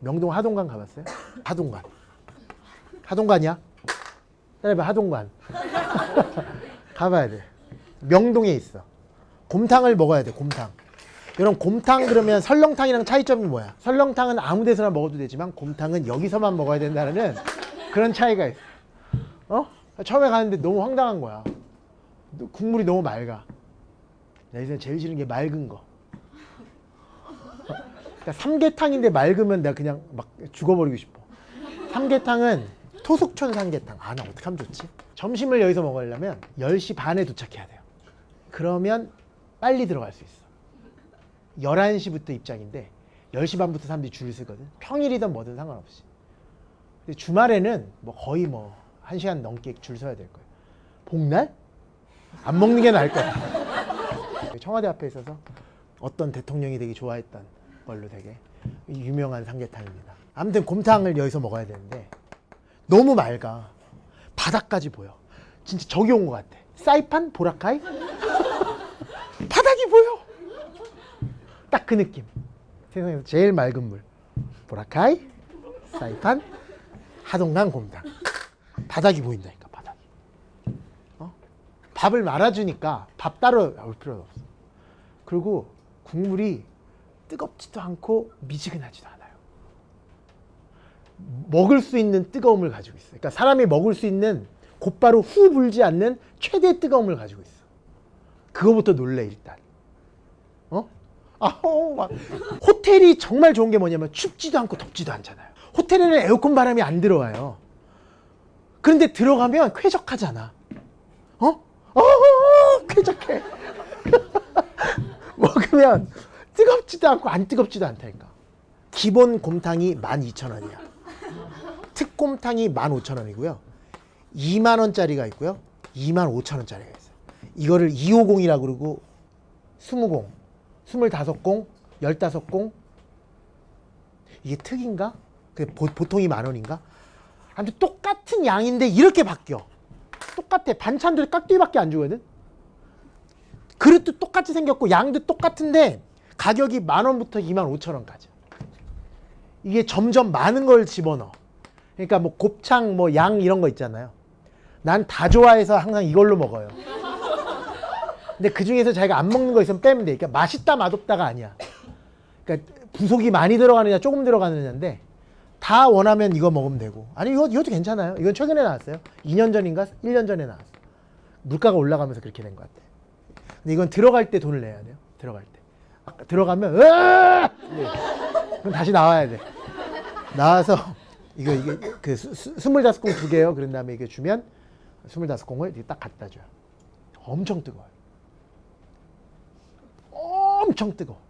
명동 하동관 가봤어요? 하동관. 하동관이야? 따라해봐 하동관. 가봐야 돼. 명동에 있어. 곰탕을 먹어야 돼. 곰탕. 여러분 곰탕 그러면 설렁탕이랑 차이점이 뭐야? 설렁탕은 아무 데서나 먹어도 되지만 곰탕은 여기서만 먹어야 된다는 그런 차이가 있어. 어? 처음에 가는데 너무 황당한 거야. 국물이 너무 맑아. 나 이제 제일 싫은 게 맑은 거. 그러니까 삼계탕인데 맑으면 내가 그냥 막 죽어버리고 싶어. 삼계탕은 토속촌 삼계탕. 아, 나 어떻게 하면 좋지? 점심을 여기서 먹으려면 10시 반에 도착해야 돼요. 그러면 빨리 들어갈 수 있어. 11시부터 입장인데 10시 반부터 사람들이 줄을 서거든. 평일이든 뭐든 상관없이. 근데 주말에는 뭐 거의 뭐 1시간 넘게 줄 서야 될 거예요. 복날? 안 먹는 게 나을 거야. 청와대 앞에 있어서 어떤 대통령이 되게 좋아했던 걸로 되게 유명한 삼계탕입니다. 아무튼 곰탕을 여기서 먹어야 되는데 너무 맑아. 바닥까지 보여. 진짜 저기 온 것 같아. 사이판? 보라카이? 바닥이 보여. 딱 그 느낌. 세상에서 제일 맑은 물. 보라카이, 사이판, 하동강 곰탕. 바닥이 보인다니까 바닥이. 어? 밥을 말아주니까 밥 따로 올 필요도 없어. 그리고 국물이 뜨겁지도 않고 미지근하지도 않아요. 먹을 수 있는 뜨거움을 가지고 있어요. 그러니까 사람이 먹을 수 있는 곧바로 후 불지 않는 최대 뜨거움을 가지고 있어. 그거부터 놀래 일단. 어? 아, 어, 막. 호텔이 정말 좋은 게 뭐냐면 춥지도 않고 덥지도 않잖아요. 호텔에는 에어컨 바람이 안 들어와요. 그런데 들어가면 쾌적하잖아. 어? 어, 쾌적해. 먹으면 뜨겁지도 않고 안 뜨겁지도 않다니까. 기본 곰탕이 12,000원이야. 특곰탕이 15,000원이고요. 2만원짜리가 있고요. 25,000원짜리가 있어요. 이거를 250이라고 그러고 20공, 25공, 15공 이게 특인가? 그 보, 보통이 만원인가? 아무튼 똑같은 양인데 이렇게 바뀌어. 똑같아. 반찬들이 깍두기밖에 안 주거든. 그릇도 똑같이 생겼고 양도 똑같은데 가격이 만 원부터 2만 5천 원까지. 이게 점점 많은 걸 집어넣어. 그러니까 뭐 곱창, 뭐 양 이런 거 있잖아요. 난 다 좋아해서 항상 이걸로 먹어요. 근데 그 중에서 자기가 안 먹는 거 있으면 빼면 돼. 그러니까 맛있다 맛없다가 아니야. 그러니까 부속이 많이 들어가느냐 조금 들어가느냐인데 다 원하면 이거 먹으면 되고. 아니 이거 이것도 괜찮아요. 이건 최근에 나왔어요. 2년 전인가 1년 전에 나왔어. 물가가 올라가면서 그렇게 된 것 같아. 근데 이건 들어갈 때 돈을 내야 돼요. 들어갈 때. 들어가면 으아! 네. 그럼 다시 나와야 돼. 나와서 이거 이게 그 스물다섯 공 두 개요. 그런 다음에 이게 주면 스물다섯 공을 딱 갖다 줘요. 엄청 뜨거워요. 엄청 뜨거. 워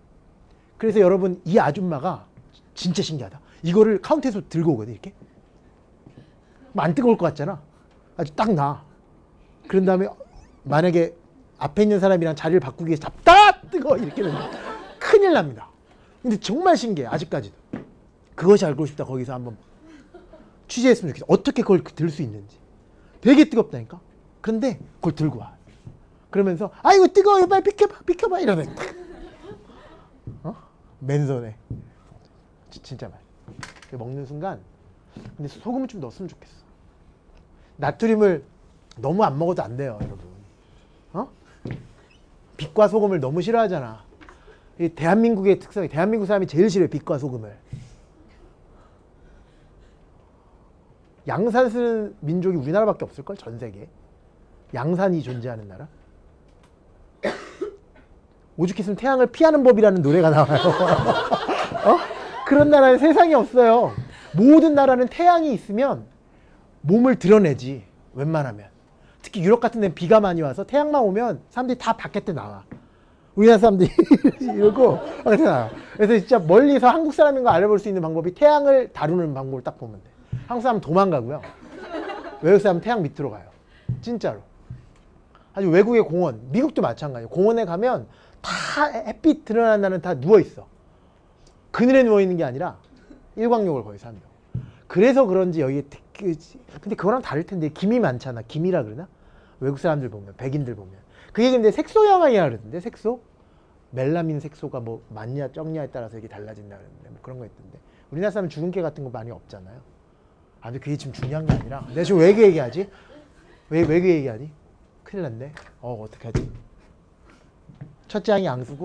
그래서 여러분 이 아줌마가 진짜 신기하다. 이거를 카운터에서 들고 오거든 이렇게. 안 뜨거울 것 같잖아. 아주 딱 나. 그런 다음에 만약에 앞에 있는 사람이랑 자리를 바꾸기 위해서 잡다 뜨거 이렇게 되면 큰일 납니다. 근데 정말 신기해 아직까지도. 그것이 알고 싶다 거기서 한번 취재했으면 좋겠어. 어떻게 그걸 들 수 있는지. 되게 뜨겁다니까. 그런데 그걸 들고 와. 그러면서 아이고 뜨거워요 빨리 비켜봐 비켜봐 이러면 어? 맨손에 지, 진짜 맛. 먹는 순간 근데 소금을 좀 넣었으면 좋겠어. 나트륨을 너무 안 먹어도 안 돼요 여러분. 어? 빛과 소금을 너무 싫어하잖아. 이 대한민국의 특성이 대한민국 사람이 제일 싫어요 빛과 소금을. 양산 쓰는 민족이 우리나라밖에 없을걸 전 세계. 양산이 존재하는 나라. 오죽했으면 태양을 피하는 법이라는 노래가 나와요. 어? 그런 나라에 세상에 없어요. 모든 나라는 태양이 있으면 몸을 드러내지 웬만하면. 특히 유럽 같은 데는 비가 많이 와서 태양만 오면 사람들이 다 바깥에 나와. 우리나라 사람들이 이러고 나와. 그래서 진짜 멀리서 한국 사람인 거 알아볼 수 있는 방법이 태양을 다루는 방법을 딱 보면 돼. 한국 사람은 도망가고요. 외국 사람은 태양 밑으로 가요. 진짜로. 아주 외국의 공원, 미국도 마찬가지예요. 공원에 가면 다 햇빛 날은 다 누워있어. 그늘에 누워있는 게 아니라 일광욕을 거기서 한다. 그래서 그런지 여기 근데 그거랑 다를 텐데 김이 많잖아. 김이라 그러나? 외국 사람들 보면 백인들 보면 그게 근데 색소 영향이라 그러던데 색소? 멜라민 색소가 뭐 많냐 적냐에 따라서 이게 달라진다 그러는데 뭐 그런 거 있던데 우리나라 사람 개 같은 거 많이 없잖아요. 아, 근데 그게 지금 중요한 게 아니라 내가 지금 왜 그 얘기하지? 왜 왜 그 얘기하니? 큰일 났네. 어 어떡하지? 첫째 항이 양수고